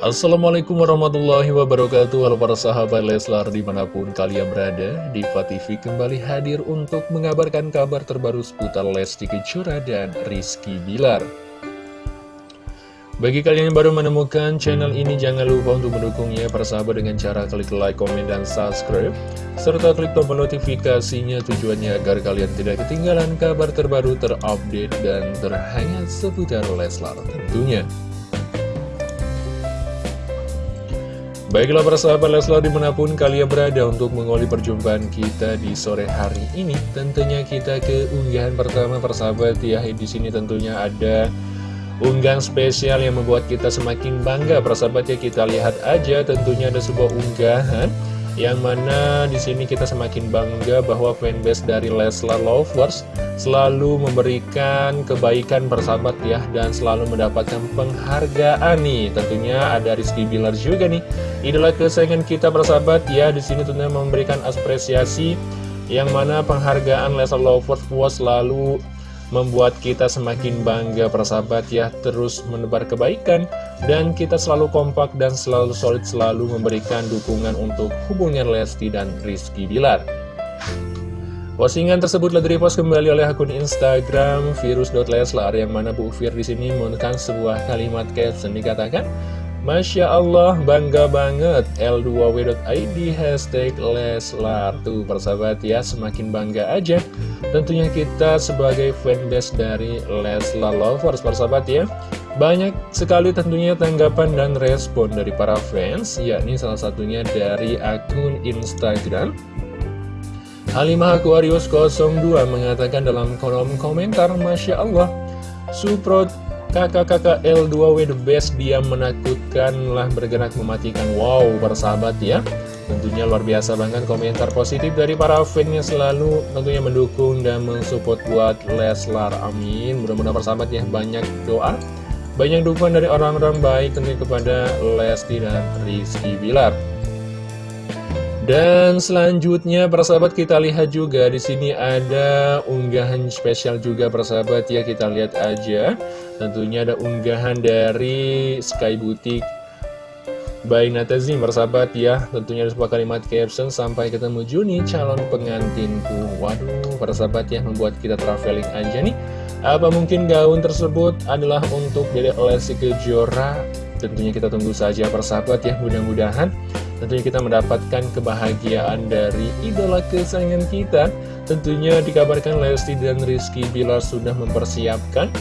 Assalamualaikum warahmatullahi wabarakatuh. Halo para sahabat Leslar di mana pun kalian berada Diva TV kembali hadir untuk mengabarkan kabar terbaru seputar Lesti Kejora dan Rizky Bilar. Bagi kalian yang baru menemukan channel ini jangan lupa untuk mendukungnya. Para sahabat dengan cara klik like, komen, dan subscribe Serta klik tombol notifikasinya tujuannya agar kalian tidak ketinggalan kabar terbaru terupdate dan terhangat seputar Leslar tentunya Baiklah para sahabat Leslar di mana pun kalian berada untuk mengawali perjumpaan kita di sore hari ini Tentunya kita ke unggahan pertama persahabat ya. Di sini tentunya ada unggahan spesial yang membuat kita semakin bangga. Persahabat ya kita lihat aja tentunya ada sebuah unggahan yang mana di sini kita semakin bangga bahwa fanbase dari Leslar Lovers selalu memberikan kebaikan bersahabat ya dan selalu mendapatkan penghargaan nih. Tentunya ada Rizky Bilar juga nih. Idola kesayangan kita bersahabat ya di sini tentunya memberikan apresiasi yang mana penghargaan Leslar Lovers was selalu membuat kita semakin bangga persahabat ya terus menebar kebaikan dan kita selalu kompak dan selalu solid selalu memberikan dukungan untuk hubungan Lesti dan Rizky Bilar. Postingan tersebut telah direpost kembali oleh akun Instagram virus.leslar yang mana Bu Fir di sini menggunakan sebuah kalimat caption. Dikatakan Masya Allah, bangga banget. L2W.id hashtag Leslar Tuh persahabat ya, semakin bangga aja. Tentunya kita sebagai fanbase dari Leslar Lovers persahabat ya Banyak sekali tentunya tanggapan dan respon dari para fans Yakni salah satunya dari akun Instagram. Halimah Aquarius 02 mengatakan dalam kolom komentar Masya Allah Suprot Kakak-kakak L2W the best dia menakutkan lah bergerak mematikan. Wow bersahabat ya. Tentunya luar biasa banget komentar positif dari para fansnya selalu tentunya mendukung dan mensupport buat Leslar. Amin. Mudah-mudahan persahabat ya. Banyak doa Banyak dukungan dari orang-orang baik tentunya kepada Lesti dan Rizky Bilar dan selanjutnya persahabat kita lihat juga di sini ada unggahan spesial juga persahabat ya kita lihat aja. Tentunya ada unggahan dari Sky Boutique by Natazim persahabat ya. Tentunya ada sebuah kalimat caption sampai ketemu Juni calon pengantinku. Waduh persahabat ya membuat kita traveling aja nih. Apa mungkin gaun tersebut adalah untuk Dedek Lesti Kejora? Tentunya kita tunggu saja persahabat ya mudah-mudahan Tentunya kita mendapatkan kebahagiaan dari idola kesayangan kita. Tentunya dikabarkan Lesti dan Rizky Bilar sudah mempersiapkan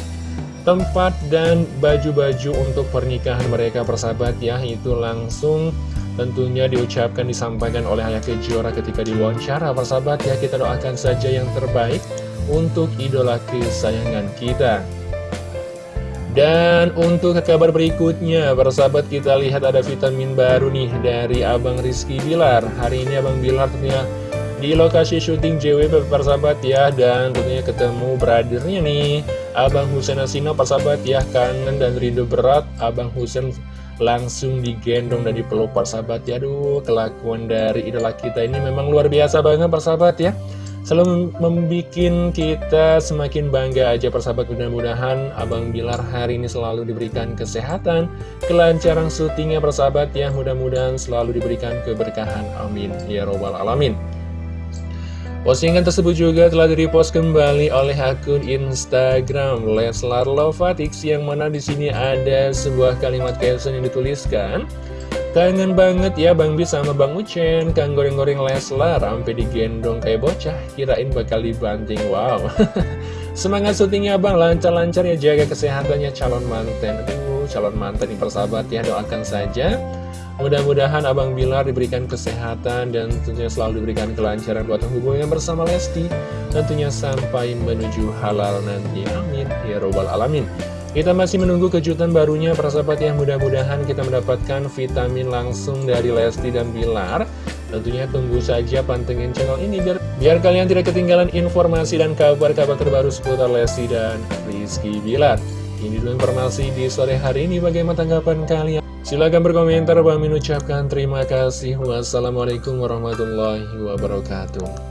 tempat dan baju-baju untuk pernikahan mereka persahabat ya. Itu langsung tentunya diucapkan disampaikan oleh Ayah Kejora ketika diwawancara persahabat ya. Kita doakan saja yang terbaik untuk idola kesayangan kita. Dan untuk kabar berikutnya, persahabat kita lihat ada vitamin baru nih dari Abang Rizky Bilar. Hari ini Abang Bilar tentunya di lokasi syuting JWP persahabat ya. Dan tentunya ketemu brothernya nih Abang Husen Asino persahabat ya. Kangen dan rindu berat Abang Husen langsung digendong dan dipeluk persahabat. Ya aduh kelakuan dari idola kita ini memang luar biasa banget persahabat ya Selalu membuat kita semakin bangga aja persahabat mudah-mudahan Abang Bilar hari ini selalu diberikan kesehatan Kelancaran syutingnya persahabat ya. Mudah-mudahan selalu diberikan keberkahan. Amin. Ya Robbal Alamin. Postingan tersebut juga telah direpost kembali oleh akun Instagram Leslar Lovatix yang mana di sini ada sebuah kalimat caption yang dituliskan Kangen banget ya Bang Bi sama Bang Ucen. Kang goreng-goreng Leslar Sampai digendong kayak bocah. Kirain bakal dibanting Wow. Semangat syutingnya Bang. Lancar-lancar ya jaga kesehatannya calon manten. Aduh calon manten yang persahabat ya Doakan saja. Mudah-mudahan Abang Bilar diberikan kesehatan dan tentunya selalu diberikan kelancaran buat hubungan bersama Lesti. Tentunya sampai menuju halal nanti. Amin. Ya Robbal Alamin kita masih menunggu kejutan barunya persahabat yang mudah-mudahan kita mendapatkan vitamin langsung dari Lesti dan Bilar. Tentunya tunggu saja pantengin channel ini biar, biar kalian tidak ketinggalan informasi dan kabar-kabar terbaru seputar Lesti dan Rizky Bilar. Ini dulu informasi di sore hari ini. Bagaimana tanggapan kalian? Silahkan berkomentar, Bang ucapkan terima kasih. Wassalamualaikum warahmatullahi wabarakatuh